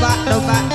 luna